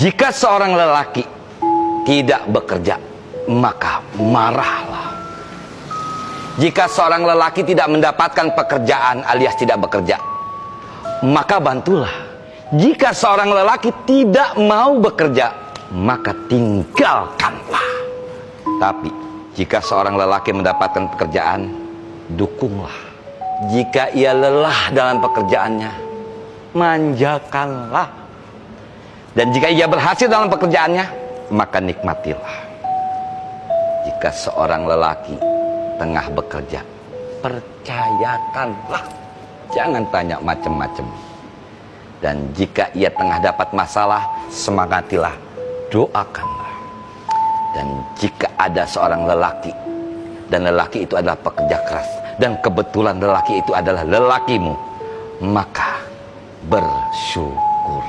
Jika seorang lelaki tidak bekerja, maka marahlah. Jika seorang lelaki tidak mendapatkan pekerjaan alias tidak bekerja, maka bantulah. Jika seorang lelaki tidak mau bekerja, maka tinggalkanlah. Tapi jika seorang lelaki mendapatkan pekerjaan, dukunglah. Jika ia lelah dalam pekerjaannya, manjakanlah. Dan jika ia berhasil dalam pekerjaannya, maka nikmatilah. Jika seorang lelaki tengah bekerja, percayakanlah. Jangan tanya macam-macam. Dan jika ia tengah dapat masalah, semangatilah, doakanlah. Dan jika ada seorang lelaki, dan lelaki itu adalah pekerja keras, dan kebetulan lelaki itu adalah lelakimu, maka bersyukur.